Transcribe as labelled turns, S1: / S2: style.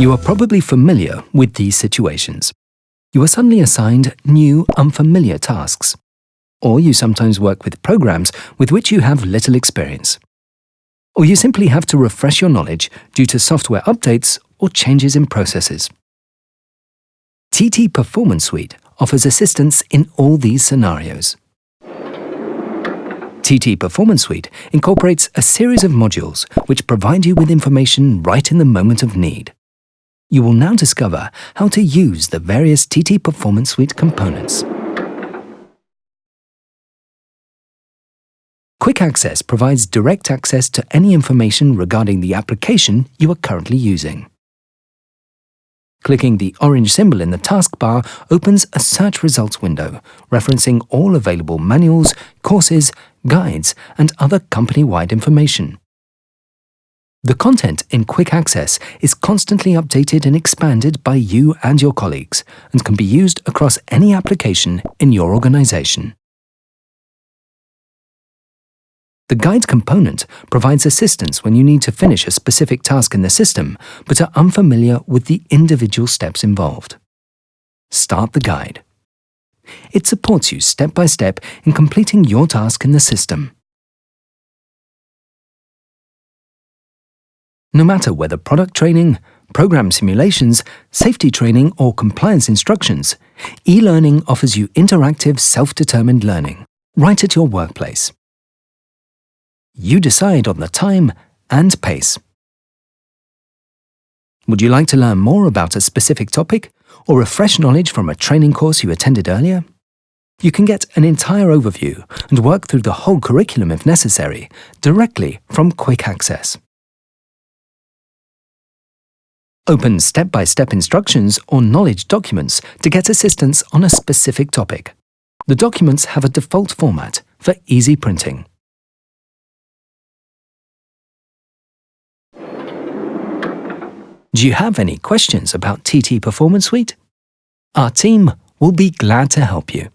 S1: You are probably familiar with these situations. You are suddenly assigned new, unfamiliar tasks. Or you sometimes work with programs with which you have little experience. Or you simply have to refresh your knowledge due to software updates or changes in processes. TT Performance Suite offers assistance in all these scenarios. TT Performance Suite incorporates a series of modules which provide you with information right in the moment of need. You will now discover how to use the various TT Performance Suite components. Quick Access provides direct access to any information regarding the application you are currently using. Clicking the orange symbol in the taskbar opens a search results window, referencing all available manuals, courses, guides, and other company-wide information. The content in Quick Access is constantly updated and expanded by you and your colleagues and can be used across any application in your organization. The guide component provides assistance when you need to finish a specific task in the system but are unfamiliar with the individual steps involved. Start the guide. It supports you step by step in completing your task in the system. No matter whether product training, program simulations, safety training or compliance instructions, e-learning offers you interactive self-determined learning right at your workplace. You decide on the time and pace. Would you like to learn more about a specific topic or refresh knowledge from a training course you attended earlier? You can get an entire overview and work through the whole curriculum if necessary, directly from Quick Access. Open step-by-step -step instructions or knowledge documents to get assistance on a specific topic. The documents have a default format for easy printing. Do you have any questions about TT Performance Suite? Our team will be glad to help you.